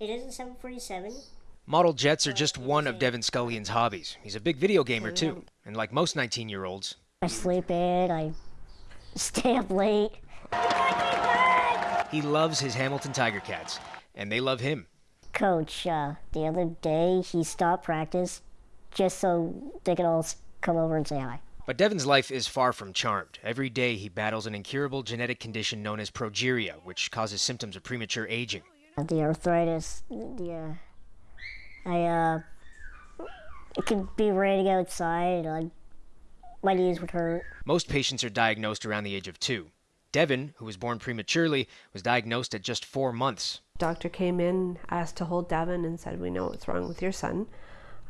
It is a 747. Model jets are just one of Devin Scullion's hobbies. He's a big video gamer too, and like most 19 year olds, I sleep in, I stay up late. he loves his Hamilton Tiger Cats, and they love him. Coach, uh, the other day, he stopped practice just so they could all come over and say hi. But Devin's life is far from charmed. Every day he battles an incurable genetic condition known as progeria, which causes symptoms of premature aging. The arthritis, the, uh, I, uh, it could be raining outside, I, my knees would hurt. Most patients are diagnosed around the age of two. Devin, who was born prematurely, was diagnosed at just four months. Doctor came in, asked to hold Devin, and said, "We know what's wrong with your son.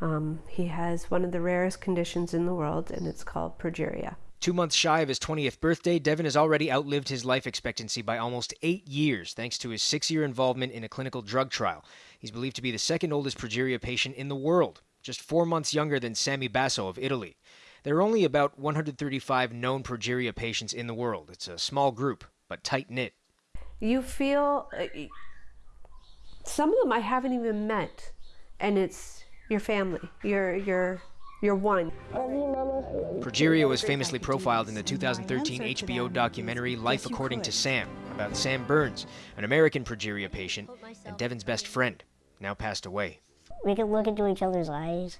Um, he has one of the rarest conditions in the world, and it's called progeria." Two months shy of his 20th birthday, Devin has already outlived his life expectancy by almost eight years thanks to his six year involvement in a clinical drug trial. He's believed to be the second oldest progeria patient in the world, just four months younger than Sammy Basso of Italy. There are only about 135 known progeria patients in the world. It's a small group, but tight knit. You feel uh, some of them I haven't even met, and it's your family. You're you're you're one. Progeria was famously profiled in the 2013 HBO documentary Life According to Sam about Sam Berns, an American progeria patient and Devin's best friend, now passed away. We could look into each other's eyes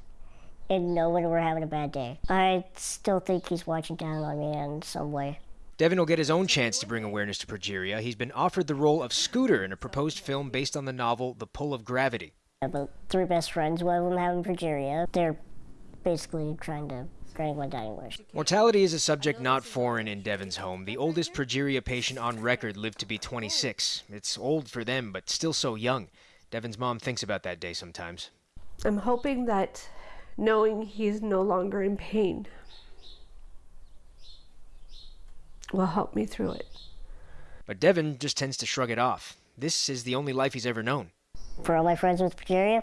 and know when we're having a bad day. I still think he's watching down on me in some way. Devin will get his own chance to bring awareness to progeria. He's been offered the role of Scooter in a proposed film based on the novel The Pull of Gravity. About three best friends, one of them having progeria. They're basically trying to drag my dying wish. Mortality is a subject not foreign in Devin's home. The oldest progeria patient on record lived to be 26. It's old for them, but still so young. Devin's mom thinks about that day sometimes. I'm hoping that knowing he's no longer in pain will help me through it. But Devin just tends to shrug it off. This is the only life he's ever known. For all my friends with progeria,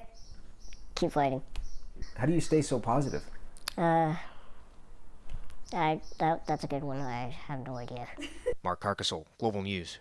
keep fighting. How do you stay so positive? Uh, I, that, that's a good one. I have no idea. Mark Carcasole, Global News.